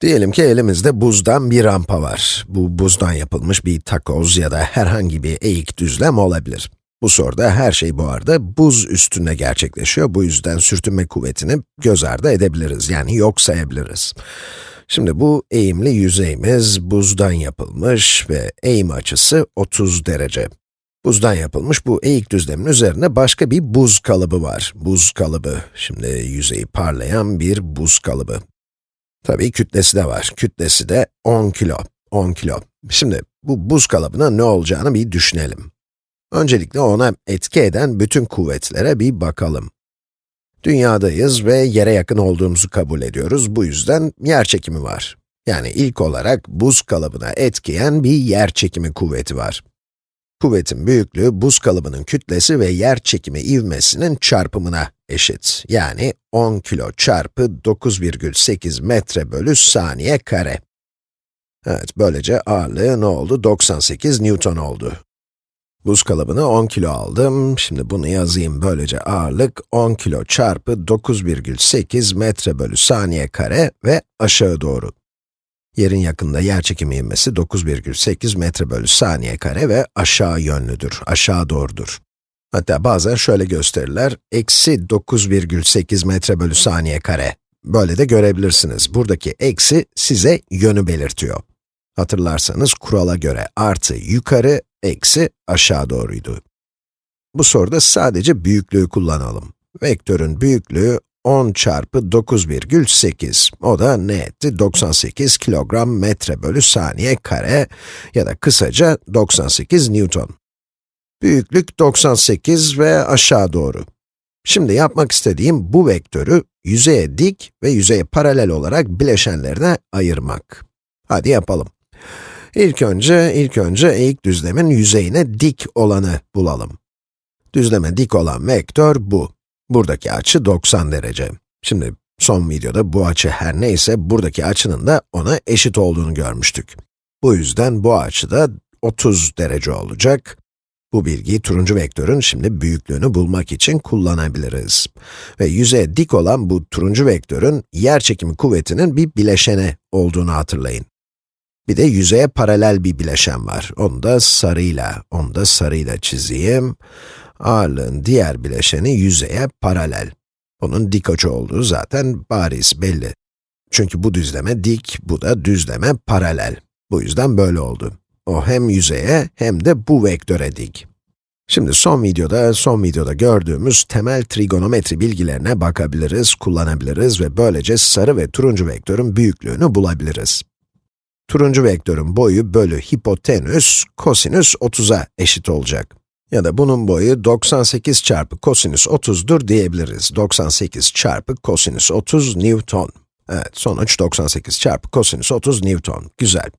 Diyelim ki elimizde buzdan bir rampa var. Bu buzdan yapılmış bir takoz ya da herhangi bir eğik düzlem olabilir. Bu soruda her şey bu arada buz üstünde gerçekleşiyor. Bu yüzden sürtünme kuvvetini göz ardı edebiliriz, yani yok sayabiliriz. Şimdi bu eğimli yüzeyimiz buzdan yapılmış ve eğim açısı 30 derece. Buzdan yapılmış bu eğik düzlemin üzerine başka bir buz kalıbı var. Buz kalıbı, şimdi yüzeyi parlayan bir buz kalıbı. Tabii kütlesi de var. Kütlesi de 10 kilo. 10 kilo. Şimdi bu buz kalıbına ne olacağını bir düşünelim. Öncelikle ona etki eden bütün kuvvetlere bir bakalım. Dünyadayız ve yere yakın olduğumuzu kabul ediyoruz. Bu yüzden yer çekimi var. Yani ilk olarak buz kalıbına etkileyen bir yer çekimi kuvveti var. Kuvvetin büyüklüğü, buz kalıbının kütlesi ve yer çekimi ivmesinin çarpımına eşit. Yani 10 kilo çarpı 9,8 metre bölü saniye kare. Evet, böylece ağırlığı ne oldu? 98 Newton oldu. Buz kalıbını 10 kilo aldım. Şimdi bunu yazayım. Böylece ağırlık 10 kilo çarpı 9,8 metre bölü saniye kare ve aşağı doğru. Yerin yakında yer çekimi ivmesi 9,8 metre bölü saniye kare ve aşağı yönlüdür, aşağı doğrudur. Hatta bazen şöyle gösterirler, eksi 9,8 metre bölü saniye kare. Böyle de görebilirsiniz. Buradaki eksi size yönü belirtiyor. Hatırlarsanız kurala göre artı yukarı, eksi aşağı doğruydu. Bu soruda sadece büyüklüğü kullanalım. Vektörün büyüklüğü 10 çarpı 9,8. O da ne etti? 98 kilogram metre bölü saniye kare ya da kısaca 98 Newton. Büyüklük 98 ve aşağı doğru. Şimdi yapmak istediğim bu vektörü yüzeye dik ve yüzeye paralel olarak bileşenlerine ayırmak. Hadi yapalım. İlk önce, ilk önce eğik düzlemin yüzeyine dik olanı bulalım. Düzleme dik olan vektör bu. Buradaki açı 90 derece. Şimdi son videoda bu açı her neyse, buradaki açının da ona eşit olduğunu görmüştük. Bu yüzden bu açı da 30 derece olacak. Bu bilgiyi turuncu vektörün şimdi büyüklüğünü bulmak için kullanabiliriz. Ve yüzeye dik olan bu turuncu vektörün yer çekimi kuvvetinin bir bileşeni olduğunu hatırlayın. Bir de yüzeye paralel bir bileşen var. Onu da sarıyla, onu da sarıyla çizeyim. Ağırlığın diğer bileşeni yüzeye paralel. Bunun dik açı olduğu zaten bariz, belli. Çünkü bu düzleme dik, bu da düzleme paralel. Bu yüzden böyle oldu. O hem yüzeye hem de bu vektöre dik. Şimdi son videoda, son videoda gördüğümüz temel trigonometri bilgilerine bakabiliriz, kullanabiliriz ve böylece sarı ve turuncu vektörün büyüklüğünü bulabiliriz. Turuncu vektörün boyu bölü hipotenüs, kosinüs 30'a eşit olacak. Ya da bunun boyu 98 çarpı kosinüs 30'dur diyebiliriz. 98 çarpı kosinüs 30 Newton. Evet, sonuç 98 çarpı kosinüs 30 Newton. Güzel.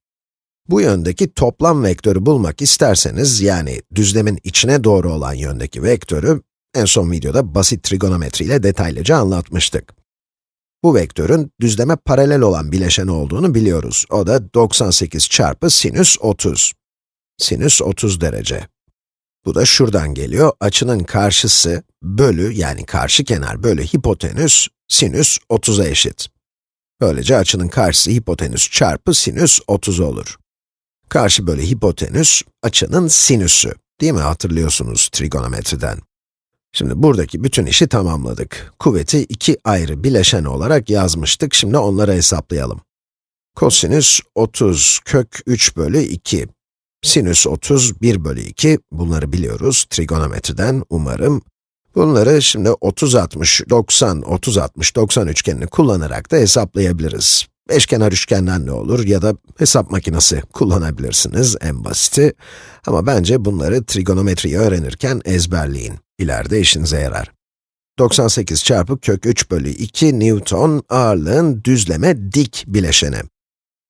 Bu yöndeki toplam vektörü bulmak isterseniz, yani düzlemin içine doğru olan yöndeki vektörü, en son videoda basit trigonometri ile detaylıca anlatmıştık. Bu vektörün düzleme paralel olan bileşen olduğunu biliyoruz. O da 98 çarpı sinüs 30. Sinüs 30 derece. Bu da şuradan geliyor. Açının karşısı bölü, yani karşı kenar bölü hipotenüs, sinüs 30'a eşit. Böylece açının karşısı hipotenüs çarpı sinüs 30 olur. Karşı bölü hipotenüs, açının sinüsü. Değil mi? Hatırlıyorsunuz trigonometriden. Şimdi buradaki bütün işi tamamladık. Kuvveti iki ayrı bileşen olarak yazmıştık. Şimdi onları hesaplayalım. Kosinüs 30 kök 3 bölü 2. Sinüs 30 1 bölü 2. Bunları biliyoruz trigonometriden umarım. Bunları şimdi 30 60 90 30 60 90 üçgenini kullanarak da hesaplayabiliriz. Beşkenar üçgenden ne olur ya da hesap makinesi kullanabilirsiniz en basiti. Ama bence bunları trigonometriyi öğrenirken ezberleyin. İleride işinize yarar. 98 çarpı kök 3 bölü 2 Newton ağırlığın düzleme dik bileşeni.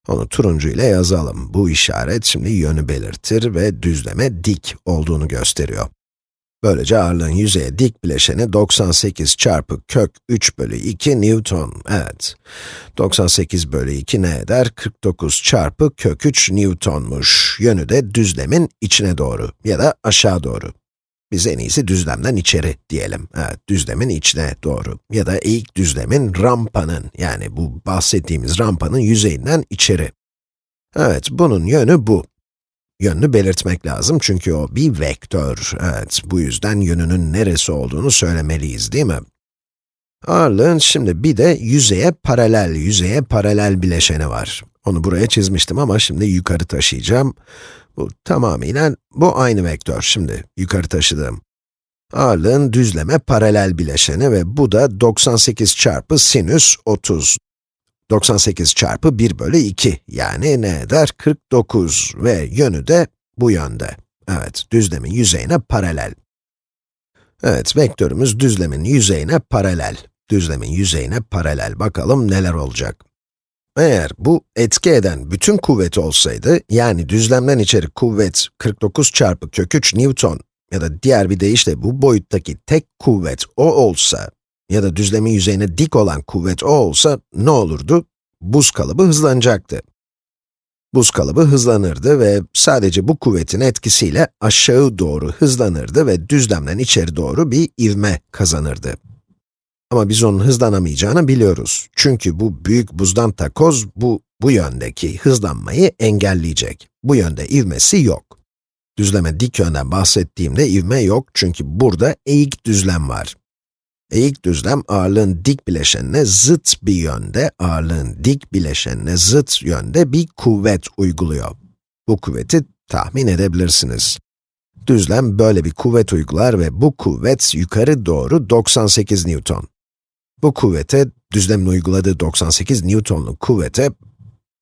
Onu turuncu ile yazalım. Bu işaret şimdi yönü belirtir ve düzleme dik olduğunu gösteriyor. Böylece ağırlığın yüzeye dik bileşeni 98 çarpı kök 3 bölü 2 Newton. Evet. 98 bölü 2 ne eder? 49 çarpı kök 3 Newtonmuş. Yönü de düzlemin içine doğru ya da aşağı doğru. Biz en iyisi düzlemden içeri diyelim. Evet, düzlemin içine doğru. Ya da eğik düzlemin rampanın, yani bu bahsettiğimiz rampanın yüzeyinden içeri. Evet, bunun yönü bu. Yönünü belirtmek lazım çünkü o bir vektör. Evet, bu yüzden yönünün neresi olduğunu söylemeliyiz, değil mi? Ağırlığın şimdi bir de yüzeye paralel, yüzeye paralel bileşeni var. Onu buraya çizmiştim ama şimdi yukarı taşıyacağım. Bu tamamıyla, bu aynı vektör şimdi, yukarı taşıdığım. Ağırlığın düzleme paralel bileşeni ve bu da 98 çarpı sinüs 30. 98 çarpı 1 bölü 2, yani ne eder? 49 ve yönü de bu yönde. Evet, düzlemin yüzeyine paralel. Evet, vektörümüz düzlemin yüzeyine paralel. Düzlemin yüzeyine paralel. Bakalım neler olacak. Eğer bu etki eden bütün kuvvet olsaydı, yani düzlemden içeri kuvvet 49 çarpı kök 3 Newton ya da diğer bir deyişle bu boyuttaki tek kuvvet o olsa ya da düzlemin yüzeyine dik olan kuvvet o olsa ne olurdu? Buz kalıbı hızlanacaktı. Buz kalıbı hızlanırdı ve sadece bu kuvvetin etkisiyle aşağı doğru hızlanırdı ve düzlemden içeri doğru bir ivme kazanırdı. Ama biz onun hızlanamayacağını biliyoruz. Çünkü bu büyük buzdan takoz, bu, bu yöndeki hızlanmayı engelleyecek. Bu yönde ivmesi yok. Düzleme dik yönden bahsettiğimde ivme yok çünkü burada eğik düzlem var. Eğik düzlem ağırlığın dik bileşenine zıt bir yönde, ağırlığın dik bileşenine zıt yönde bir kuvvet uyguluyor. Bu kuvveti tahmin edebilirsiniz. Düzlem böyle bir kuvvet uygular ve bu kuvvet yukarı doğru 98 Newton. Bu kuvvete, düzlemin uyguladığı 98 Newton'luk kuvvete,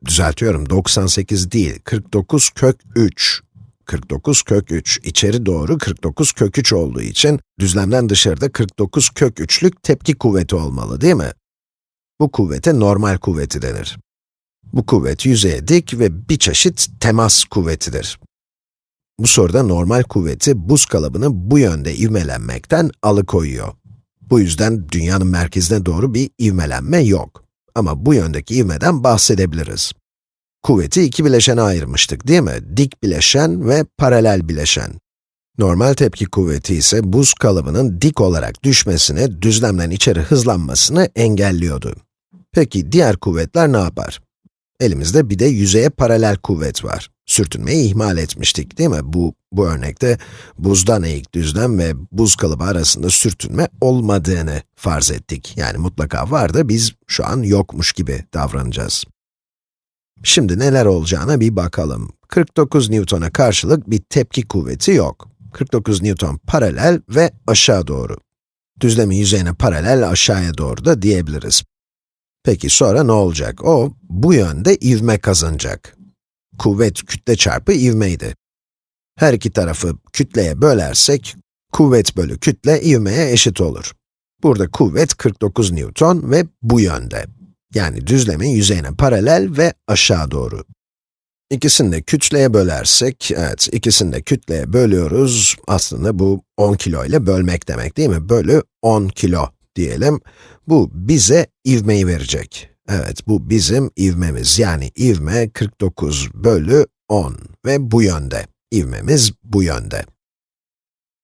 düzeltiyorum 98 değil, 49 kök 3. 49 kök 3, içeri doğru 49 kök 3 olduğu için, düzlemden dışarıda 49 kök 3'lük tepki kuvveti olmalı değil mi? Bu kuvvete normal kuvveti denir. Bu kuvvet yüzeye dik ve bir çeşit temas kuvvetidir. Bu soruda normal kuvveti buz kalıbını bu yönde ivmelenmekten alıkoyuyor. Bu yüzden dünyanın merkezine doğru bir ivmelenme yok. Ama bu yöndeki ivmeden bahsedebiliriz. Kuvveti iki bileşene ayırmıştık değil mi? Dik bileşen ve paralel bileşen. Normal tepki kuvveti ise buz kalıbının dik olarak düşmesini, düzlemden içeri hızlanmasını engelliyordu. Peki diğer kuvvetler ne yapar? Elimizde bir de yüzeye paralel kuvvet var. Sürtünmeyi ihmal etmiştik değil mi? Bu, bu örnekte buzdan eğik düzlem ve buz kalıbı arasında sürtünme olmadığını farz ettik. Yani mutlaka var da biz şu an yokmuş gibi davranacağız. Şimdi neler olacağına bir bakalım. 49 Newton'a karşılık bir tepki kuvveti yok. 49 Newton paralel ve aşağı doğru. Düzlemin yüzeyine paralel aşağıya doğru da diyebiliriz. Peki sonra ne olacak? O, bu yönde ivme kazanacak. Kuvvet kütle çarpı ivmeydi. Her iki tarafı kütleye bölersek, kuvvet bölü kütle ivmeye eşit olur. Burada kuvvet 49 Newton ve bu yönde. Yani düzlemin yüzeyine paralel ve aşağı doğru. İkisini de kütleye bölersek, evet, ikisini de kütleye bölüyoruz. Aslında bu 10 kilo ile bölmek demek değil mi? Bölü 10 kilo diyelim. Bu bize ivmeyi verecek. Evet, bu bizim ivmemiz. Yani ivme 49 bölü 10 ve bu yönde. İvmemiz bu yönde.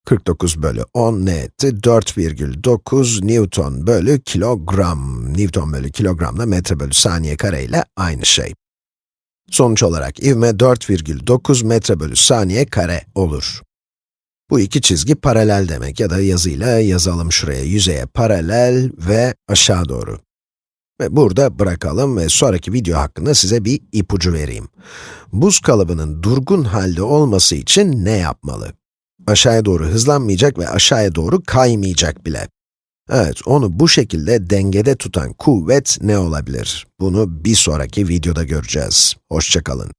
49 bölü 10 ne etti? 4,9 Newton bölü kilogram. Newton bölü kilogram da metre bölü saniye kare ile aynı şey. Sonuç olarak ivme 4,9 metre bölü saniye kare olur. Bu iki çizgi paralel demek ya da yazıyla yazalım şuraya yüzeye paralel ve aşağı doğru. Ve burada bırakalım ve sonraki video hakkında size bir ipucu vereyim. Buz kalıbının durgun halde olması için ne yapmalı? Aşağıya doğru hızlanmayacak ve aşağıya doğru kaymayacak bile. Evet, onu bu şekilde dengede tutan kuvvet ne olabilir? Bunu bir sonraki videoda göreceğiz. Hoşçakalın.